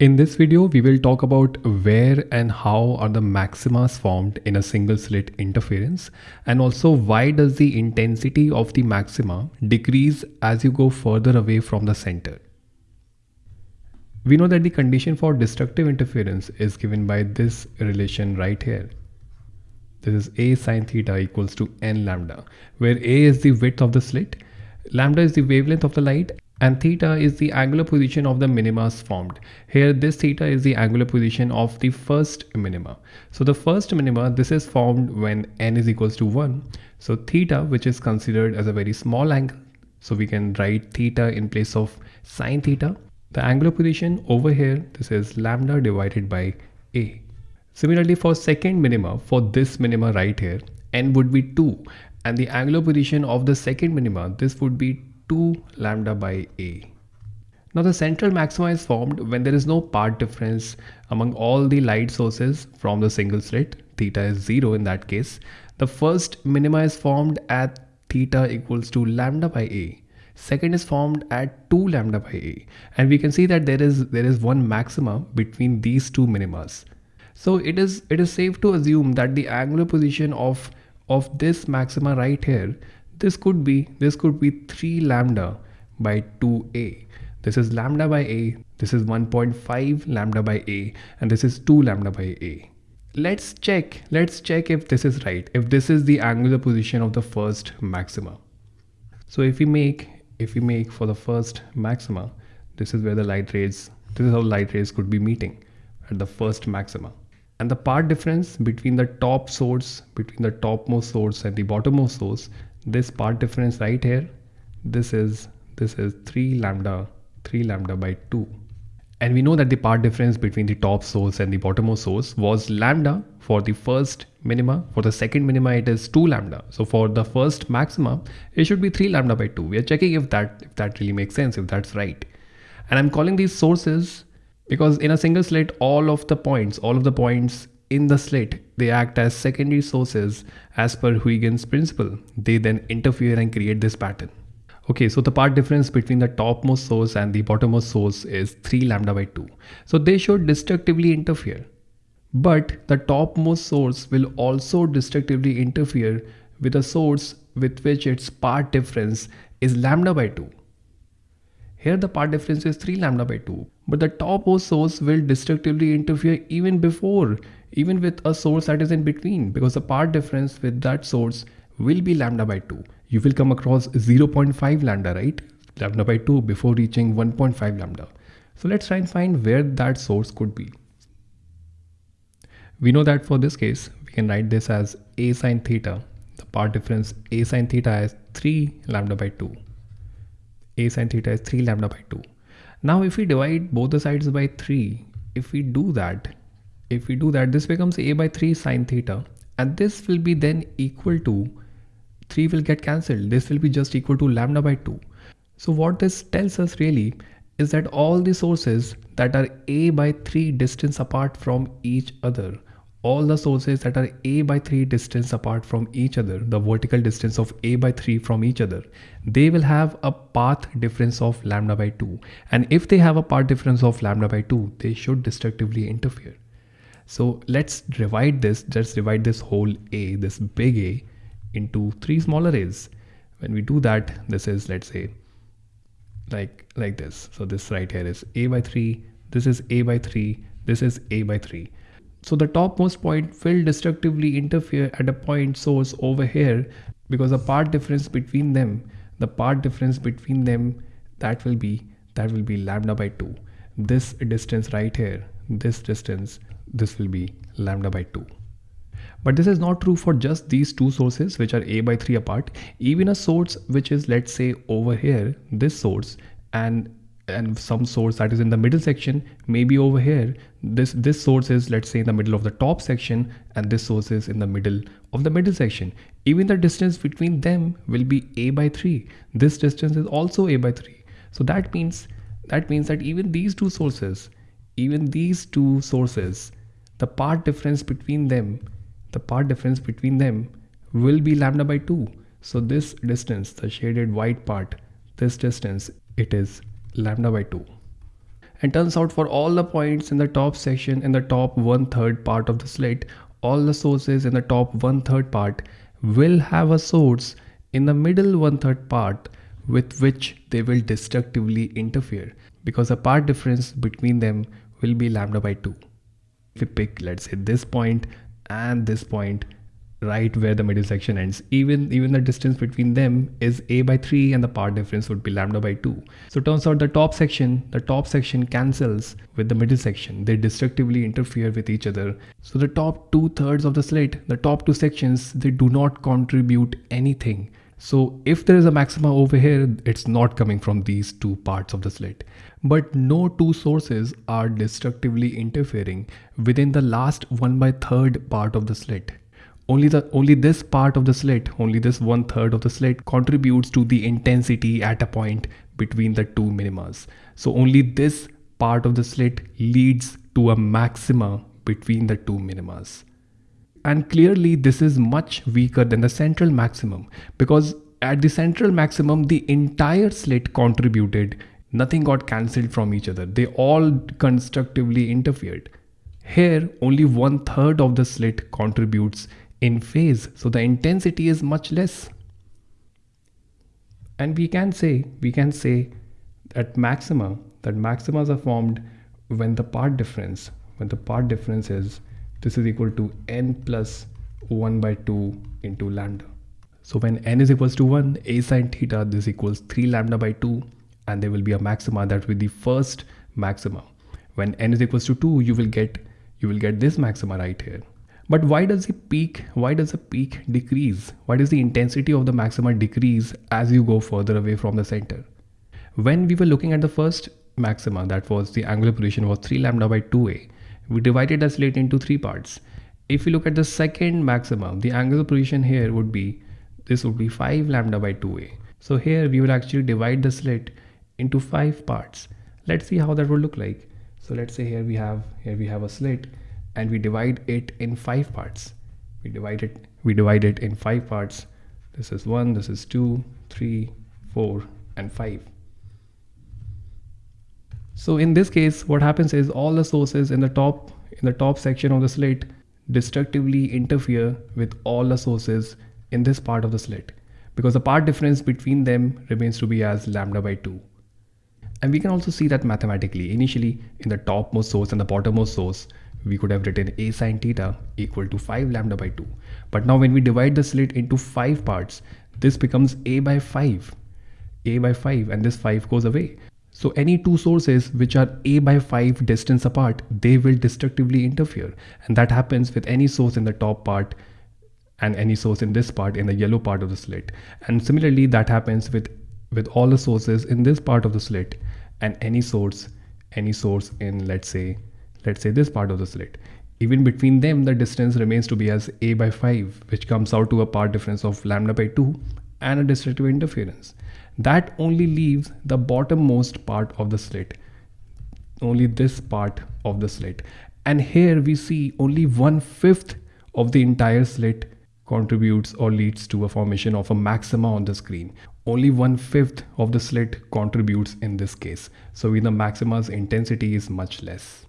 In this video, we will talk about where and how are the maximas formed in a single slit interference and also why does the intensity of the maxima decrease as you go further away from the center. We know that the condition for destructive interference is given by this relation right here. This is a sine theta equals to n lambda, where a is the width of the slit, lambda is the wavelength of the light and theta is the angular position of the minimas formed. Here this theta is the angular position of the first minima. So the first minima this is formed when n is equals to 1. So theta which is considered as a very small angle. So we can write theta in place of sine theta. The angular position over here this is lambda divided by a. Similarly for second minima for this minima right here n would be 2 and the angular position of the second minima this would be 2 lambda by a. Now the central maxima is formed when there is no path difference among all the light sources from the single slit. Theta is 0 in that case. The first minima is formed at theta equals to lambda by a. Second is formed at 2 lambda by a. And we can see that there is there is one maxima between these two minimas. So it is it is safe to assume that the angular position of of this maxima right here this could be this could be 3 lambda by 2a this is lambda by a this is 1.5 lambda by a and this is 2 lambda by a. Let's check let's check if this is right if this is the angular position of the first maxima. So if we make if we make for the first maxima this is where the light rays this is how light rays could be meeting at the first maxima. And the path difference between the top source between the topmost source and the bottommost source this path difference right here this is this is 3 lambda 3 lambda by 2 and we know that the path difference between the top source and the bottommost source was lambda for the first minima. For the second minima it is 2 lambda. So for the first maxima it should be 3 lambda by 2 we are checking if that if that really makes sense if that's right. And i'm calling these sources because in a single slit all of the points all of the points in the slit, they act as secondary sources as per Huygens principle. They then interfere and create this pattern. Okay, so the path difference between the topmost source and the bottommost source is 3 lambda by 2. So they should destructively interfere. But the topmost source will also destructively interfere with a source with which its path difference is lambda by 2. Here the path difference is 3 lambda by 2, but the topmost source will destructively interfere even before even with a source that is in between because the path difference with that source will be lambda by 2. You will come across 0.5 lambda, right? Lambda by 2 before reaching 1.5 lambda. So let's try and find where that source could be. We know that for this case, we can write this as a sine theta. The path difference a sine theta is 3 lambda by 2. A sine theta is 3 lambda by 2. Now if we divide both the sides by 3, if we do that, if we do that, this becomes a by 3 sine theta and this will be then equal to 3 will get cancelled. This will be just equal to lambda by 2. So what this tells us really is that all the sources that are a by 3 distance apart from each other all the sources that are a by 3 distance apart from each other the vertical distance of a by 3 from each other they will have a path difference of lambda by 2 and if they have a path difference of lambda by 2 they should destructively interfere so let's divide this, let's divide this whole A, this big A into three smaller A's. When we do that, this is, let's say, like, like this. So this right here is A by 3, this is A by 3, this is A by 3. So the topmost point will destructively interfere at a point source over here because the path difference between them, the path difference between them, that will be, that will be lambda by 2. This distance right here, this distance this will be lambda by 2. But this is not true for just these two sources which are a by 3 apart. Even a source which is let's say over here, this source and and some source that is in the middle section maybe over here. This this source is let's say in the middle of the top section and this source is in the middle of the middle section. Even the distance between them will be a by 3 this distance is also a by 3 so that means that means that even these two sources even these two sources the path difference between them the path difference between them will be lambda by 2 so this distance the shaded white part this distance it is lambda by 2 and turns out for all the points in the top section in the top one third part of the slit all the sources in the top one third part will have a source in the middle one third part with which they will destructively interfere because the path difference between them will be lambda by 2. If we pick let's say this point and this point right where the middle section ends. Even even the distance between them is a by 3 and the path difference would be lambda by 2 so it turns out the top section the top section cancels with the middle section. They destructively interfere with each other. So the top two thirds of the slit the top two sections they do not contribute anything. So if there is a maxima over here, it's not coming from these two parts of the slit. But no two sources are destructively interfering within the last one by third part of the slit. Only the only this part of the slit, only this one third of the slit contributes to the intensity at a point between the two minimas. So only this part of the slit leads to a maxima between the two minimas. And clearly this is much weaker than the central maximum because at the central maximum, the entire slit contributed. Nothing got cancelled from each other. They all constructively interfered. Here, only one third of the slit contributes in phase. So the intensity is much less. And we can say, we can say that maxima, that maximas are formed when the path difference, when the path difference is this is equal to n plus 1 by 2 into lambda. So when n is equals to 1, a sine theta, this equals 3 lambda by 2 and there will be a maxima that will be the first maxima. When n is equals to 2, you will get you will get this maxima right here. But why does the peak, why does the peak decrease? Why does the intensity of the maxima decrease as you go further away from the center? When we were looking at the first maxima, that was the angular position was 3 lambda by 2a, we divided the slit into three parts. If we look at the second maximum, the angular position here would be, this would be 5 lambda by 2a. So here we will actually divide the slit into five parts. Let's see how that would look like. So let's say here we have, here we have a slit and we divide it in five parts. We divide it, we divide it in five parts. This is one, this is two, three, four, and five. So in this case, what happens is all the sources in the top in the top section of the slit destructively interfere with all the sources in this part of the slit because the path difference between them remains to be as lambda by 2. And we can also see that mathematically. Initially, in the topmost source and the bottommost source, we could have written a sine theta equal to 5 lambda by 2. But now when we divide the slit into 5 parts, this becomes a by 5. a by 5 and this 5 goes away. So any two sources which are a by 5 distance apart, they will destructively interfere. And that happens with any source in the top part and any source in this part in the yellow part of the slit. And similarly, that happens with, with all the sources in this part of the slit and any source, any source in let's say, let's say this part of the slit. Even between them, the distance remains to be as a by 5, which comes out to a path difference of lambda by 2 and a destructive interference. That only leaves the bottommost part of the slit only this part of the slit and here we see only one fifth of the entire slit contributes or leads to a formation of a maxima on the screen. Only one fifth of the slit contributes in this case. So in the maxima's intensity is much less